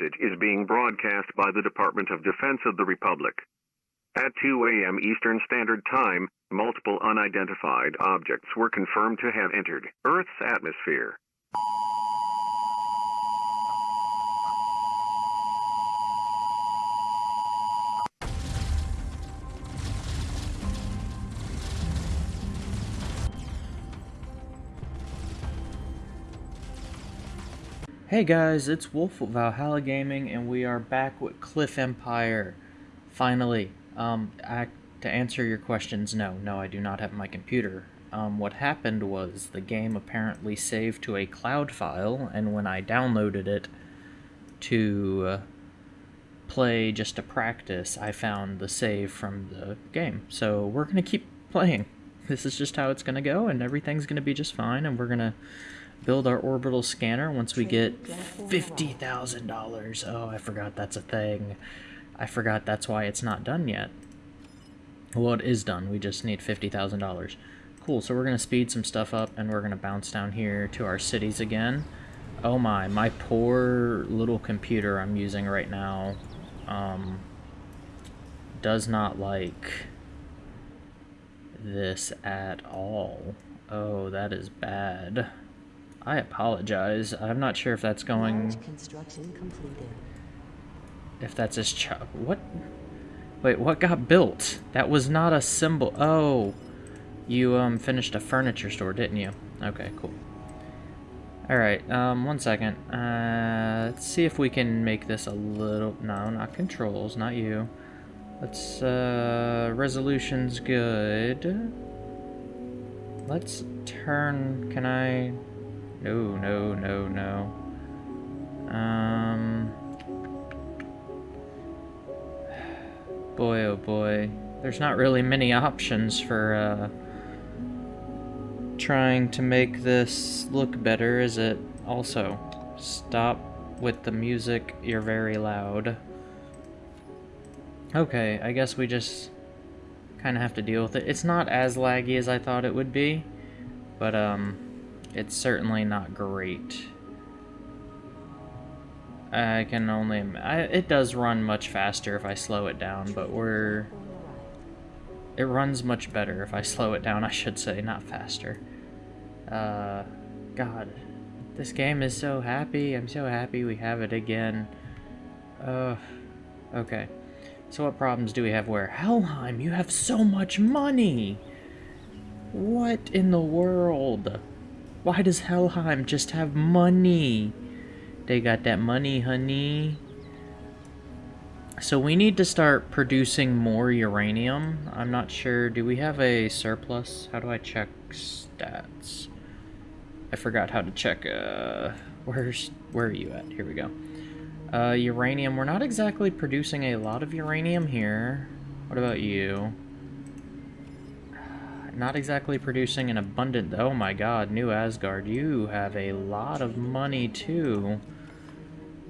Message is being broadcast by the Department of Defense of the Republic. At 2 a.m. Eastern Standard Time, multiple unidentified objects were confirmed to have entered Earth's atmosphere. Hey guys, it's Wolf of Valhalla Gaming, and we are back with Cliff Empire. Finally, um, I, to answer your questions, no, no, I do not have my computer. Um, what happened was the game apparently saved to a cloud file, and when I downloaded it to uh, play just to practice, I found the save from the game. So we're gonna keep playing. This is just how it's gonna go, and everything's gonna be just fine, and we're gonna build our orbital scanner once we get $50,000. Oh, I forgot that's a thing. I forgot that's why it's not done yet. Well, it is done. We just need $50,000. Cool, so we're going to speed some stuff up, and we're going to bounce down here to our cities again. Oh my, my poor little computer I'm using right now um, does not like this at all. Oh, that is bad. I apologize. I'm not sure if that's going... construction completed. If that's his ch- What? Wait, what got built? That was not a symbol. Oh. You, um, finished a furniture store, didn't you? Okay, cool. Alright, um, one second. Uh, let's see if we can make this a little... No, not controls, not you. Let's, uh, resolution's good. Let's turn... Can I... No, no, no, no. Um... Boy, oh boy. There's not really many options for, uh... Trying to make this look better, is it? Also, stop with the music, you're very loud. Okay, I guess we just kind of have to deal with it. It's not as laggy as I thought it would be, but, um it's certainly not great. I can only... I, it does run much faster if I slow it down, but we're... It runs much better if I slow it down, I should say, not faster. Uh, God, this game is so happy. I'm so happy we have it again. Uh, okay. So what problems do we have where? Helheim, you have so much money! What in the world? Why does Helheim just have money? They got that money, honey. So we need to start producing more uranium. I'm not sure. Do we have a surplus? How do I check stats? I forgot how to check. Uh, where's where are you at? Here we go. Uh, uranium. We're not exactly producing a lot of uranium here. What about you? Not exactly producing an abundant... Oh my god, New Asgard, you have a lot of money too.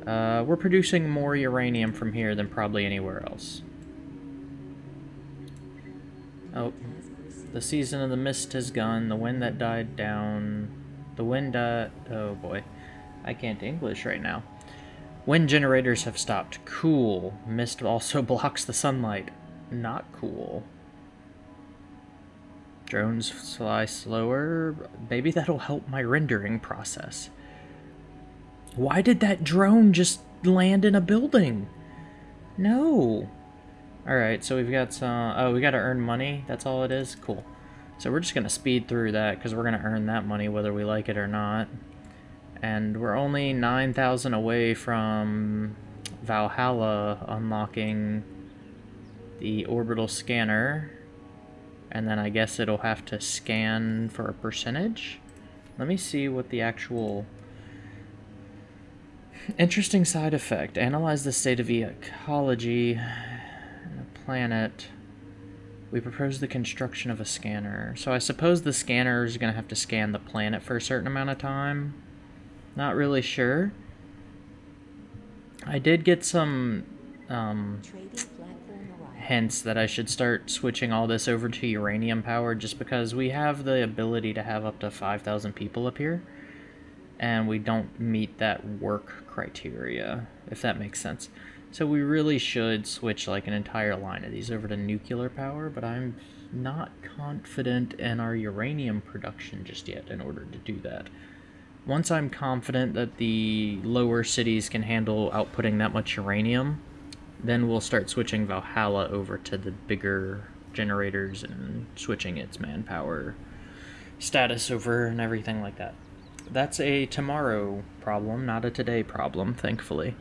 Uh, we're producing more uranium from here than probably anywhere else. Oh, the season of the mist has gone, the wind that died down... The wind died... Oh boy, I can't English right now. Wind generators have stopped. Cool. Mist also blocks the sunlight. Not cool. Drones fly slower. Maybe that'll help my rendering process. Why did that drone just land in a building? No. Alright, so we've got some... Oh, we gotta earn money? That's all it is? Cool. So we're just gonna speed through that, because we're gonna earn that money whether we like it or not. And we're only 9,000 away from Valhalla unlocking the orbital scanner. And then I guess it'll have to scan for a percentage. Let me see what the actual... Interesting side effect. Analyze the state of the ecology in the planet. We propose the construction of a scanner. So I suppose the scanner is going to have to scan the planet for a certain amount of time. Not really sure. I did get some um, hence that I should start switching all this over to uranium power just because we have the ability to have up to 5,000 people up here. and we don't meet that work criteria, if that makes sense. So we really should switch like an entire line of these over to nuclear power, but I'm not confident in our uranium production just yet in order to do that. Once I'm confident that the lower cities can handle outputting that much uranium, then we'll start switching Valhalla over to the bigger generators and switching its manpower status over and everything like that. That's a tomorrow problem, not a today problem, thankfully.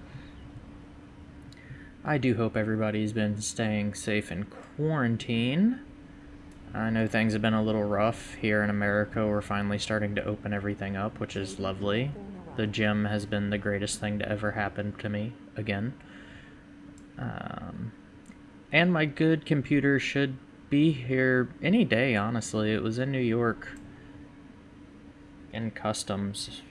I do hope everybody's been staying safe in quarantine. I know things have been a little rough here in America. We're finally starting to open everything up, which is lovely. The gym has been the greatest thing to ever happen to me, again. Um, and my good computer should be here any day, honestly. It was in New York in customs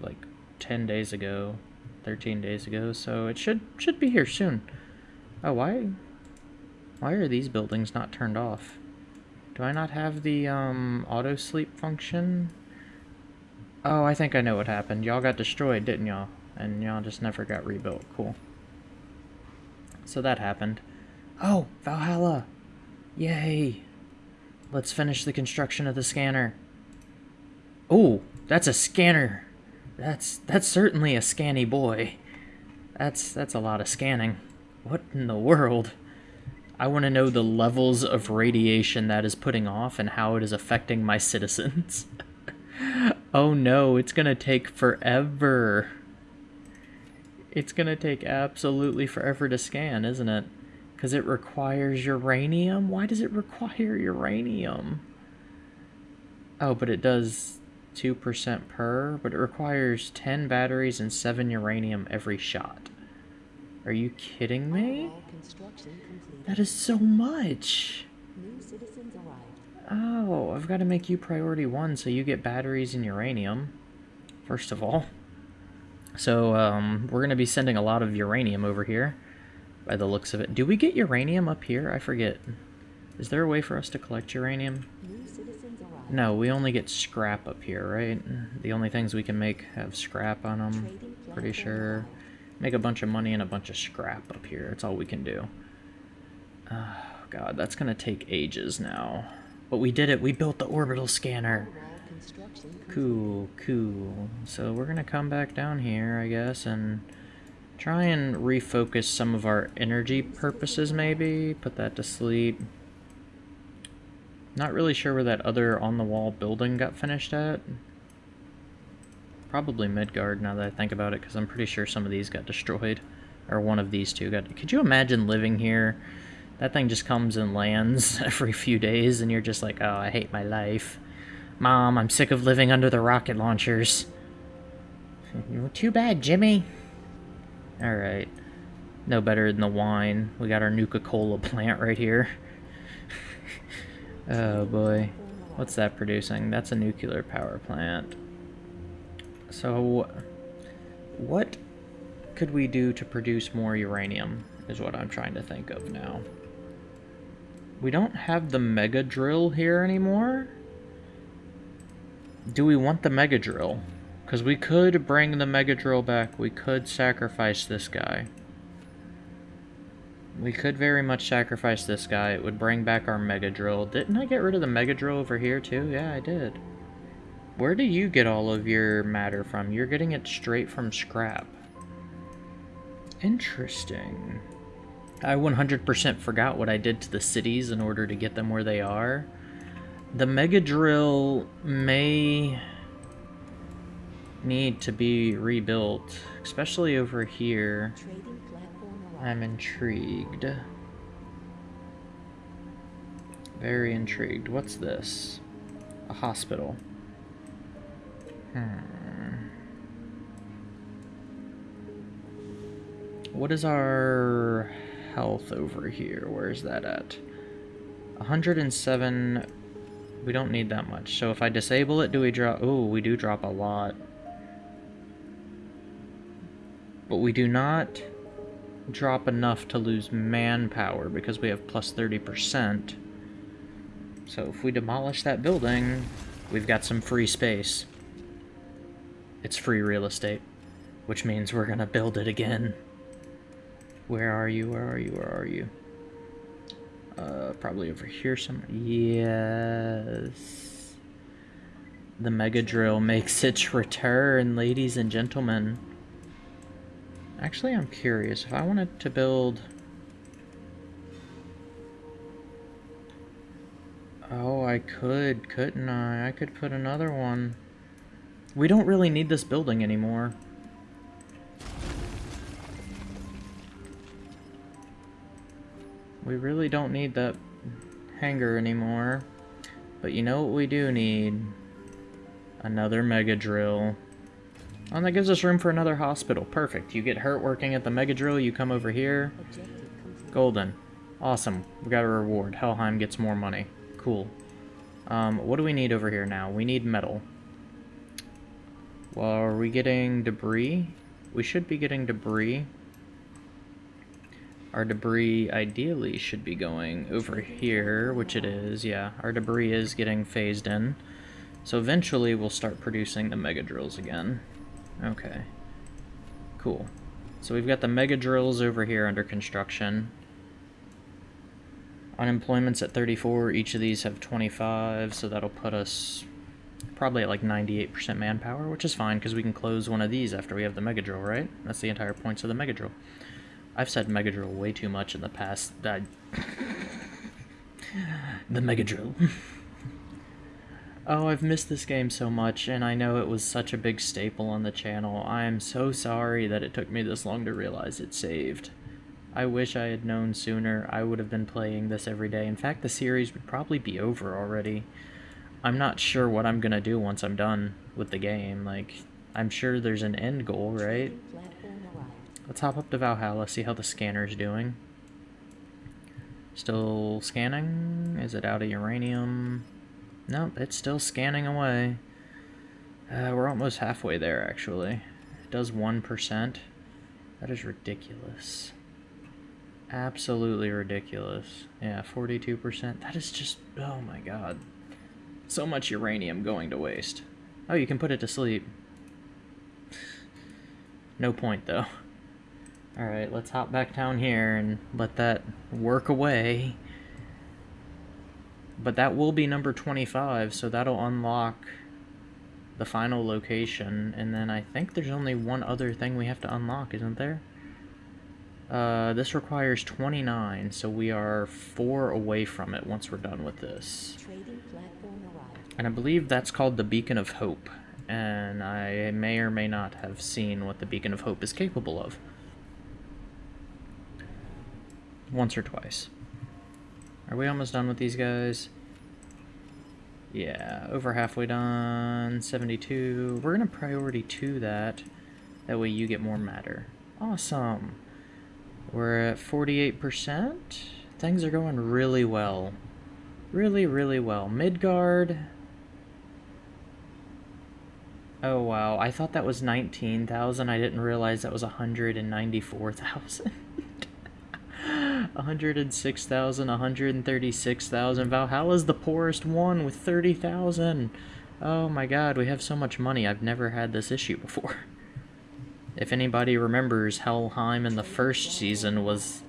like 10 days ago, 13 days ago, so it should should be here soon. Oh, why why are these buildings not turned off? Do I not have the um, auto sleep function? Oh, I think I know what happened. Y'all got destroyed, didn't y'all? And y'all just never got rebuilt. Cool. So that happened. Oh, Valhalla! Yay! Let's finish the construction of the scanner. Oh, that's a scanner. That's that's certainly a scanny boy. That's that's a lot of scanning. What in the world? I want to know the levels of radiation that is putting off and how it is affecting my citizens. oh no, it's gonna take forever. It's gonna take absolutely forever to scan, isn't it? Because it requires uranium? Why does it require uranium? Oh, but it does 2% per, but it requires 10 batteries and 7 uranium every shot. Are you kidding me? That is so much! Oh, I've got to make you priority one so you get batteries and uranium, first of all. So, um, we're going to be sending a lot of uranium over here, by the looks of it. Do we get uranium up here? I forget. Is there a way for us to collect uranium? No, we only get scrap up here, right? The only things we can make have scrap on them, pretty sure. Make a bunch of money and a bunch of scrap up here. That's all we can do. Oh, God, that's going to take ages now. But we did it. We built the orbital scanner. Cool, cool. So we're to come back down here, I guess, and try and refocus some of our energy purposes, maybe. Put that to sleep. Not really sure where that other on-the-wall building got finished at. Probably Midgard, now that I think about it, because I'm pretty sure some of these got destroyed. Or one of these two got... Could you imagine living here? That thing just comes and lands every few days, and you're just like, oh, I hate my life. Mom, I'm sick of living under the rocket launchers. Too bad, Jimmy. Alright. No better than the wine. We got our Nuka-Cola plant right here. Oh boy. What's that producing? That's a nuclear power plant. So, what could we do to produce more uranium, is what I'm trying to think of now. We don't have the mega drill here anymore. Do we want the mega drill? Because we could bring the mega drill back. We could sacrifice this guy. We could very much sacrifice this guy. It would bring back our Mega Drill. Didn't I get rid of the Mega Drill over here too? Yeah, I did. Where do you get all of your matter from? You're getting it straight from scrap. Interesting. I 100% forgot what I did to the cities in order to get them where they are. The Mega Drill may need to be rebuilt, especially over here. I'm intrigued. Very intrigued. What's this? A hospital. Hmm. What is our health over here? Where's that at? 107. We don't need that much. So if I disable it, do we drop... Oh, we do drop a lot. But we do not drop enough to lose manpower because we have plus 30%. So if we demolish that building, we've got some free space. it's free real estate, which means we're gonna build it again. Where are you? Where are you? Where are you? Uh, probably over here somewhere. Yes. The Mega Drill makes its return, ladies and gentlemen. Actually, I'm curious. If I wanted to build... Oh, I could, couldn't I? I could put another one. We don't really need this building anymore. We really don't need that hangar anymore. But you know what we do need? Another Mega Drill. Oh, and that gives us room for another hospital. Perfect. You get hurt working at the Mega Drill, you come over here. Golden. Awesome. We got a reward. Helheim gets more money. Cool. Um, what do we need over here now? We need metal. Well, are we getting debris? We should be getting debris. Our debris ideally should be going over here, which it is, yeah. Our debris is getting phased in. So eventually we'll start producing the mega drills again. Okay. Cool. So we've got the mega drills over here under construction. Unemployment's at 34, each of these have 25, so that'll put us probably at like 98% manpower, which is fine because we can close one of these after we have the mega drill, right? That's the entire points of the mega drill. I've said mega drill way too much in the past. The mega drill. oh, I've missed this game so much, and I know it was such a big staple on the channel. I am so sorry that it took me this long to realize it saved. I wish I had known sooner. I would have been playing this every day. In fact, the series would probably be over already. I'm not sure what I'm gonna do once I'm done with the game. Like, I'm sure there's an end goal, right? Let's hop up to Valhalla, see how the scanner's doing. Still scanning? Is it out of uranium? Nope, it's still scanning away. Uh, we're almost halfway there, actually. It does 1%. That is ridiculous. Absolutely ridiculous. Yeah, 42%. That is just... Oh my god. So much uranium going to waste. Oh, you can put it to sleep. no point, though. Alright, let's hop back down here and let that work away. But that will be number 25, so that'll unlock the final location. And then I think there's only one other thing we have to unlock, isn't there? Uh, this requires 29, so we are four away from it once we're done with this. And I believe that's called the Beacon of Hope. And I may or may not have seen what the Beacon of Hope is capable of once or twice. Are we almost done with these guys? Yeah, over halfway done. 72. We're going to priority to that. That way you get more matter. Awesome. We're at 48%. Things are going really well. Really, really well. Midgard. Oh, wow. I thought that was 19,000. I didn't realize that was 194,000. 106,000, 136,000. Valhalla's the poorest one with 30,000. Oh my god, we have so much money. I've never had this issue before. If anybody remembers, Helheim in the first season was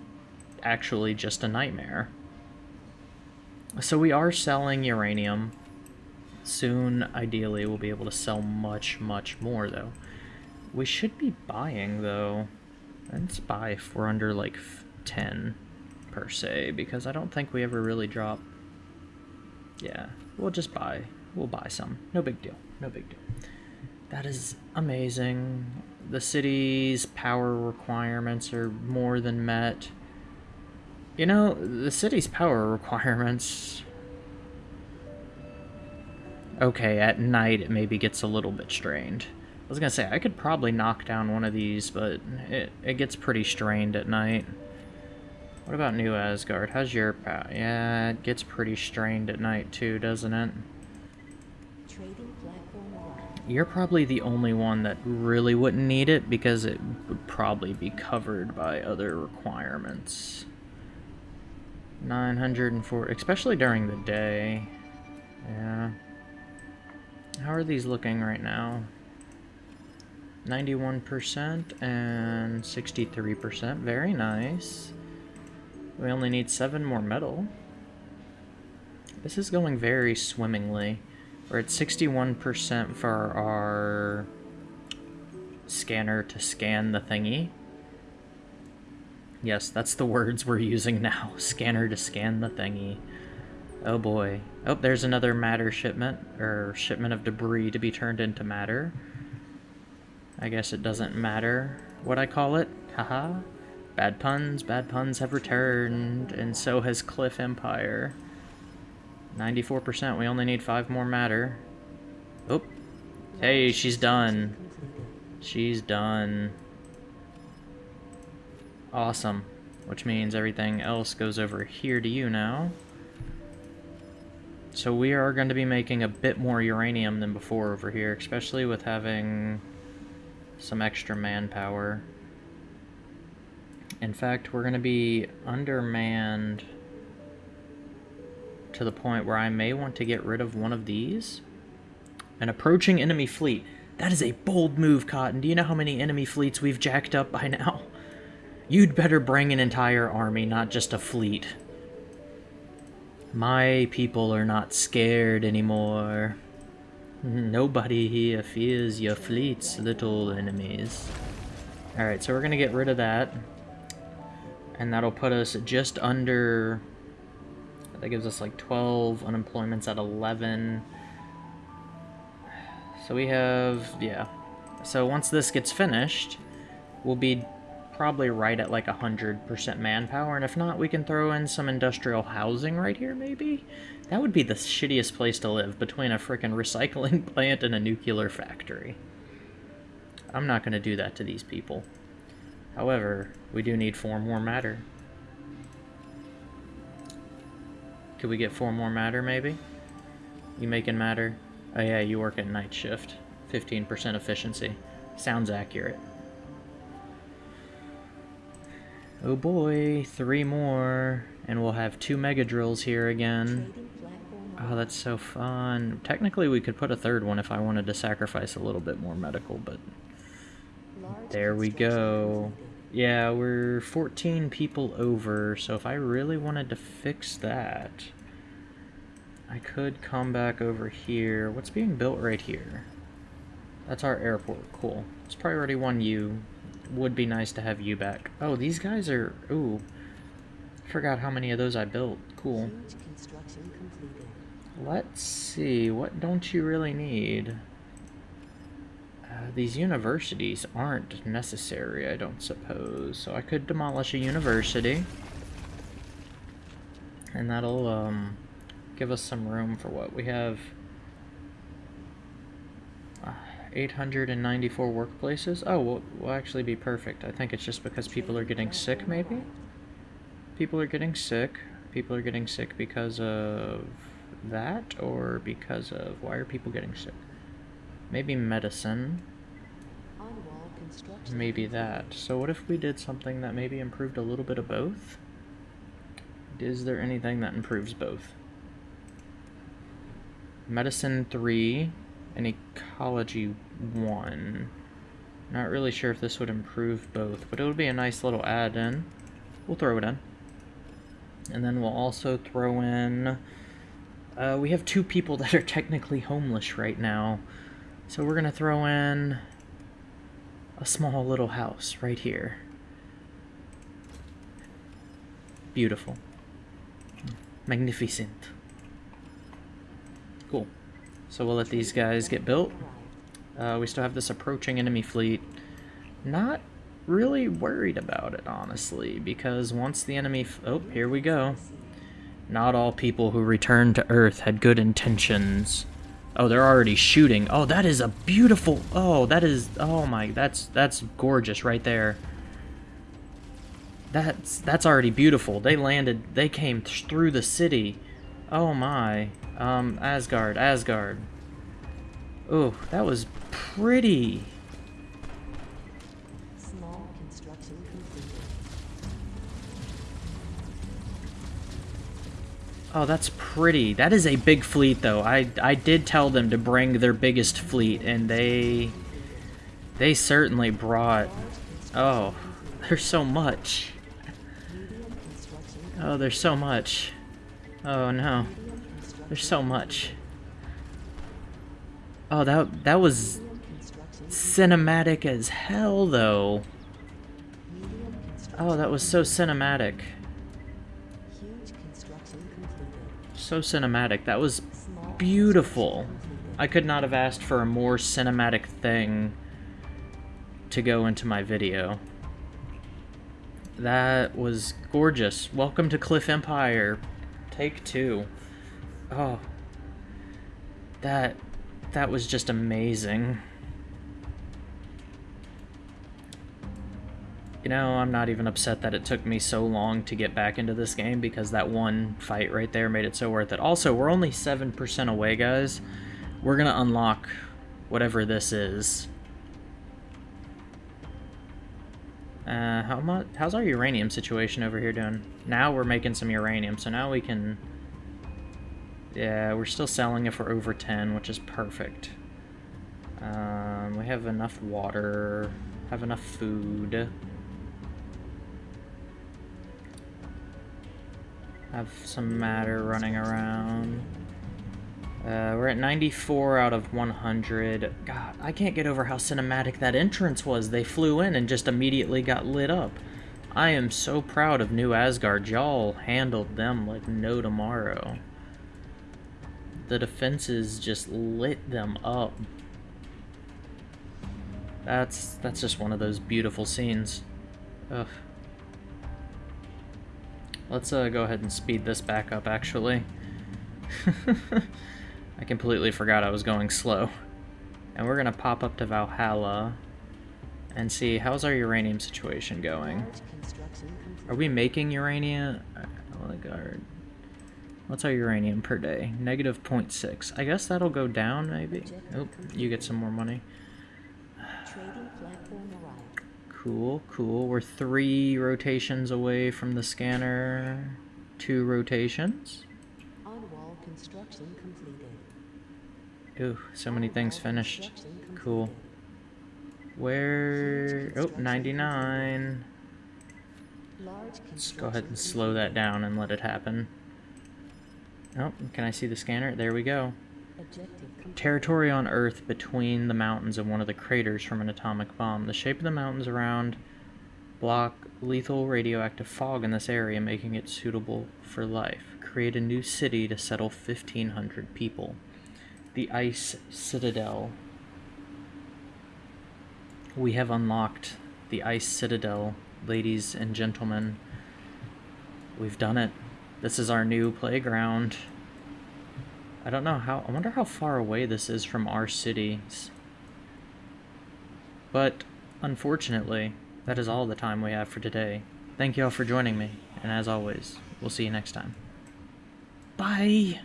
actually just a nightmare. So we are selling uranium. Soon, ideally, we'll be able to sell much, much more, though. We should be buying, though. Let's buy if we're under, like, 10 per se, because I don't think we ever really drop... Yeah, we'll just buy. We'll buy some. No big deal. No big deal. That is amazing. The city's power requirements are more than met. You know, the city's power requirements... Okay, at night it maybe gets a little bit strained. I was gonna say, I could probably knock down one of these, but it, it gets pretty strained at night. What about New Asgard? How's your power? Yeah, it gets pretty strained at night too, doesn't it? You're probably the only one that really wouldn't need it because it would probably be covered by other requirements. 904, especially during the day. Yeah. How are these looking right now? 91% and 63%. Very nice. We only need seven more metal. This is going very swimmingly. We're at 61% for our scanner to scan the thingy. Yes, that's the words we're using now. Scanner to scan the thingy. Oh boy. Oh, there's another matter shipment, or shipment of debris to be turned into matter. I guess it doesn't matter what I call it. Haha. Bad puns, bad puns have returned, and so has Cliff Empire. 94%, we only need five more matter. Oh. Hey, she's done. She's done. Awesome. Which means everything else goes over here to you now. So we are going to be making a bit more uranium than before over here, especially with having some extra manpower. In fact, we're going to be undermanned to the point where I may want to get rid of one of these. An approaching enemy fleet. That is a bold move, Cotton. Do you know how many enemy fleets we've jacked up by now? You'd better bring an entire army, not just a fleet. My people are not scared anymore. Nobody here fears your fleets, little enemies. Alright, so we're gonna get rid of that. And that'll put us just under... That gives us like 12 unemployments at 11. So we have... yeah. So once this gets finished, we'll be probably right at like 100% manpower, and if not, we can throw in some industrial housing right here, maybe? That would be the shittiest place to live, between a freaking recycling plant and a nuclear factory. I'm not going to do that to these people. However, we do need four more matter. Could we get four more matter, maybe? You making matter? Oh yeah, you work at night shift. 15% efficiency. Sounds accurate. Oh boy, three more. And we'll have two mega drills here again. Oh, that's so fun. Technically, we could put a third one if I wanted to sacrifice a little bit more medical, but... There we go. Yeah, we're 14 people over, so if I really wanted to fix that... I could come back over here. What's being built right here? That's our airport. Cool. It's priority 1U would be nice to have you back. Oh, these guys are... Ooh. Forgot how many of those I built. Cool. Let's see. What don't you really need? Uh, these universities aren't necessary, I don't suppose. So I could demolish a university. And that'll um, give us some room for what we have 894 workplaces? Oh, will actually be perfect. I think it's just because people are getting sick, maybe? People are getting sick. People are getting sick because of that, or because of... Why are people getting sick? Maybe medicine. Maybe that. So what if we did something that maybe improved a little bit of both? Is there anything that improves both? Medicine 3 and ecology 1. Not really sure if this would improve both, but it would be a nice little add-in. We'll throw it in. And then we'll also throw in... Uh, we have two people that are technically homeless right now. So we're going to throw in a small little house right here. Beautiful. Magnificent. Cool. So we'll let these guys get built. Uh, we still have this approaching enemy fleet. Not really worried about it, honestly, because once the enemy... oh, here we go. Not all people who return to Earth had good intentions. Oh, they're already shooting. Oh, that is a beautiful... Oh, that is... Oh my... That's that's gorgeous right there. That's that's already beautiful. They landed... They came through the city. Oh my. Um, Asgard, Asgard. Oh, that was pretty. Oh, that's pretty. That is a big fleet, though. I, I did tell them to bring their biggest fleet, and they... They certainly brought... Oh, there's so much. Oh, there's so much. Oh no. There's so much. Oh, that that was cinematic as hell, though. Oh, that was so cinematic. So cinematic. That was beautiful. I could not have asked for a more cinematic thing to go into my video. That was gorgeous. Welcome to Cliff Empire. Take two. Oh. That that was just amazing. You know, I'm not even upset that it took me so long to get back into this game because that one fight right there made it so worth it. Also, we're only 7% away, guys. We're going to unlock whatever this is. Uh, how much? How's our uranium situation over here doing? Now we're making some uranium, so now we can yeah, we're still selling if we're over 10, which is perfect. Um, we have enough water, have enough food. Have some matter running around. Uh, we're at 94 out of 100. God, I can't get over how cinematic that entrance was. They flew in and just immediately got lit up. I am so proud of New Asgard. Y'all handled them like no tomorrow the defenses just lit them up. That's that's just one of those beautiful scenes. Ugh. Let's uh, go ahead and speed this back up, actually. I completely forgot I was going slow. And we're gonna pop up to Valhalla and see how's our uranium situation going. Are we making uranium? Oh, guard. What's our uranium per day? Negative 0.6. I guess that'll go down, maybe? Oh, you get some more money. Cool, cool. We're three rotations away from the scanner. Two rotations. On-wall construction completed. Ooh, so many things finished. Cool. Where... Oh, 99. Let's go ahead and slow that down and let it happen. Oh, can I see the scanner? There we go. Territory on Earth between the mountains and one of the craters from an atomic bomb. The shape of the mountains around block lethal radioactive fog in this area, making it suitable for life. Create a new city to settle 1,500 people. The Ice Citadel. We have unlocked the Ice Citadel, ladies and gentlemen. We've done it. This is our new playground. I don't know how... I wonder how far away this is from our cities. But, unfortunately, that is all the time we have for today. Thank you all for joining me, and as always, we'll see you next time. Bye!